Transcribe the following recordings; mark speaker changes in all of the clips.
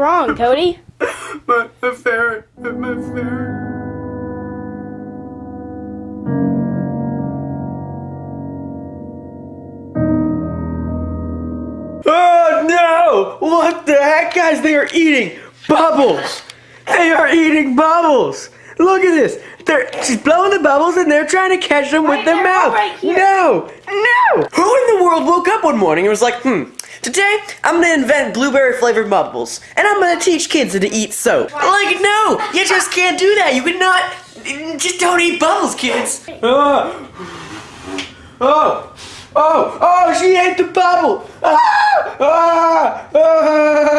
Speaker 1: wrong, Cody?
Speaker 2: my, my ferret, my ferret. Oh no! What the heck, guys? They are eating bubbles. They are eating bubbles. Look at this. They're she's blowing the bubbles and they're trying to catch them with
Speaker 1: Right
Speaker 2: their mouth.
Speaker 1: right here.
Speaker 2: no, no. Who in the world woke up one morning and was like, hmm, today I'm gonna invent blueberry flavored bubbles and I'm gonna teach kids how to eat soap. Like, no, you just can't do that. You cannot. Just don't eat bubbles, kids. Oh, oh, oh, oh, she ate the bubble. Ah, ah, ah.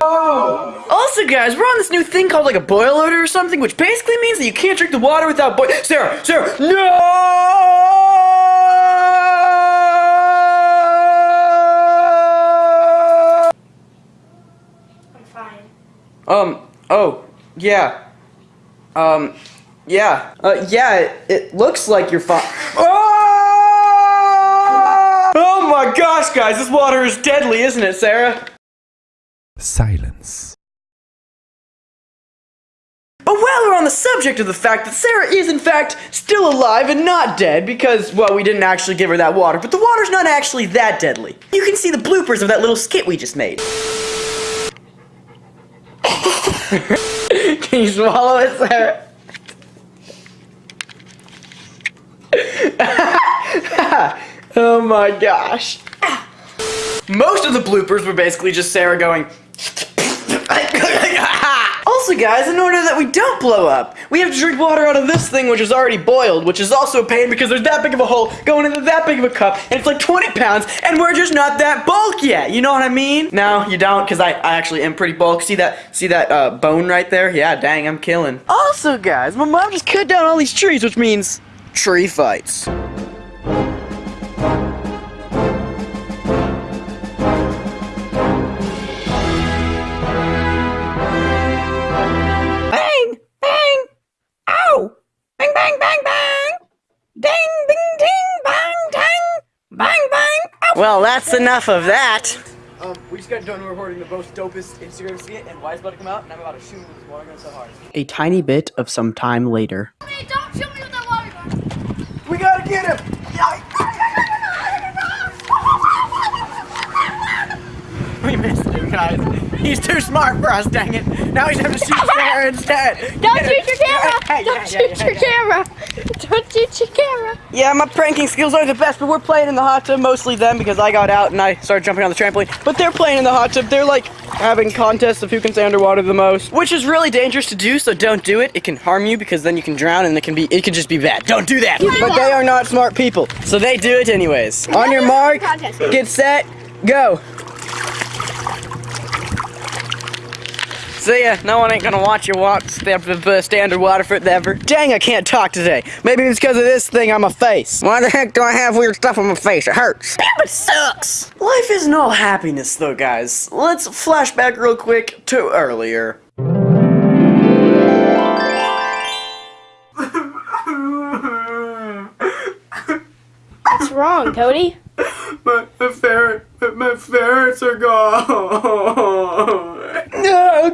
Speaker 2: Oh. Also, guys, we're on this new thing called like a boil order or something, which basically means that you can't drink the water without boil. Sarah, Sarah, no!
Speaker 1: I'm fine.
Speaker 2: Um. Oh. Yeah. Um. Yeah. Uh. Yeah. It, it looks like you're fine. Oh! oh my gosh, guys! This water is deadly, isn't it, Sarah?
Speaker 3: Silence.
Speaker 2: But while we're on the subject of the fact that Sarah is in fact still alive and not dead because, well, we didn't actually give her that water, but the water's not actually that deadly. You can see the bloopers of that little skit we just made. Can you swallow it, Sarah? oh my gosh. Most of the bloopers were basically just Sarah going. also, guys, in order that we don't blow up, we have to drink water out of this thing, which is already boiled, which is also a pain because there's that big of a hole going into that big of a cup, and it's like 20 pounds, and we're just not that bulk yet. You know what I mean? No, you don't, because I, I actually am pretty bulk. See that? See that uh, bone right there? Yeah, dang, I'm killing. Also, guys, my mom just cut down all these trees, which means tree fights. Ding, ding, ding, bang, dang! Bang, bang! Ow. Well, that's enough of that. Um, we just got done recording the most dopest Instagram skit, and Wise about to come out, and I'm about to shoot him with his water gun so hard. A tiny bit of some time later.
Speaker 1: Hey, don't shoot me with that water gun!
Speaker 2: We gotta get him! We missed him, guys. He's too smart for us, dang it. Now he's having to shoot Sarah instead.
Speaker 1: Don't shoot your camera! Don't shoot your camera! Don't shoot camera!
Speaker 2: Yeah, my pranking skills aren't the best, but we're playing in the hot tub, mostly them, because I got out and I started jumping on the trampoline. But they're playing in the hot tub. They're like having contests of who can stay underwater the most, which is really dangerous to do, so don't do it. It can harm you because then you can drown and it can be it can just be bad. Don't do that. But they are not smart people, so they do it anyways. On your mark, get set, go. See ya. No one ain't gonna watch you walk step the standard water forever. Dang, I can't talk today. Maybe it's because of this thing on my face. Why the heck do I have weird stuff on my face? It hurts. Damn, it sucks. Life isn't all happiness, though, guys. Let's flash back real quick to earlier.
Speaker 1: What's wrong, Cody?
Speaker 2: My, my ferret, my ferrets are gone.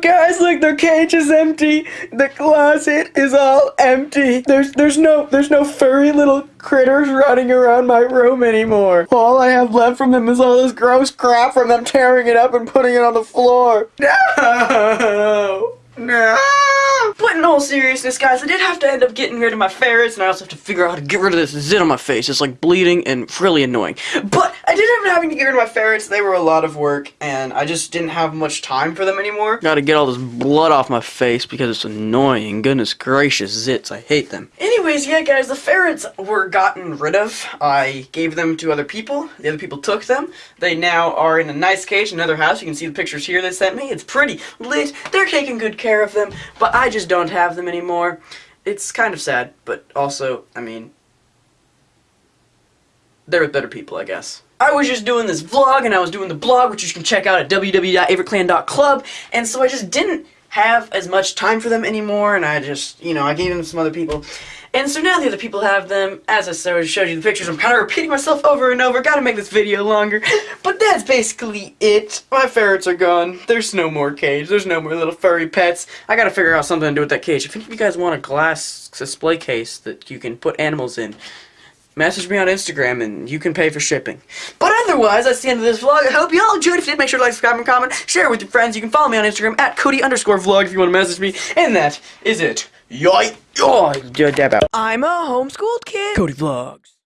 Speaker 2: Guys, look, their cage is empty. The closet is all empty. There's, there's no, there's no furry little critters running around my room anymore. All I have left from them is all this gross crap from them tearing it up and putting it on the floor. No, no. In all seriousness, guys, I did have to end up getting rid of my ferrets, and I also have to figure out how to get rid of this zit on my face. It's like bleeding and really annoying. But I did end up having to get rid of my ferrets. They were a lot of work, and I just didn't have much time for them anymore. Gotta get all this blood off my face because it's annoying. Goodness gracious, zits. I hate them. Anyways, yeah, guys, the ferrets were gotten rid of. I gave them to other people. The other people took them. They now are in a nice cage in another house. You can see the pictures here they sent me. It's pretty lit. They're taking good care of them, but I just don't have them anymore. It's kind of sad, but also, I mean, they're with better people, I guess. I was just doing this vlog, and I was doing the blog, which you can check out at www.averclan.club, and so I just didn't have as much time for them anymore, and I just, you know, I gave them to some other people. And so now the other people have them. As I showed you the pictures, I'm kind of repeating myself over and over. Gotta make this video longer. But that's basically it. My ferrets are gone. There's no more cage. There's no more little furry pets. I gotta figure out something to do with that cage. If any of you guys want a glass display case that you can put animals in, message me on Instagram and you can pay for shipping. But otherwise, that's the end of this vlog. I hope you all enjoyed. If you did, make sure to like, subscribe, and comment. Share it with your friends. You can follow me on Instagram at Cody underscore vlog if you want to message me. And that is it. Yoy! Dab out. I'm a homeschooled kid. Cody Vlogs.